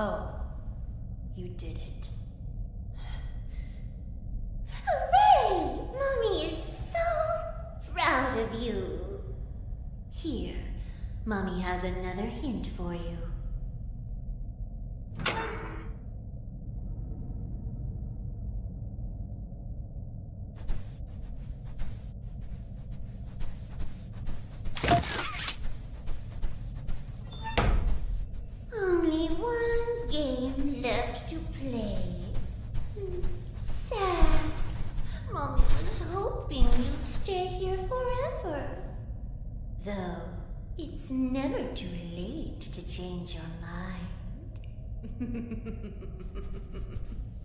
Oh, you did it. Hooray! Mommy is so proud of you. Here, Mommy has another hint for you. Though, it's never too late to change your mind.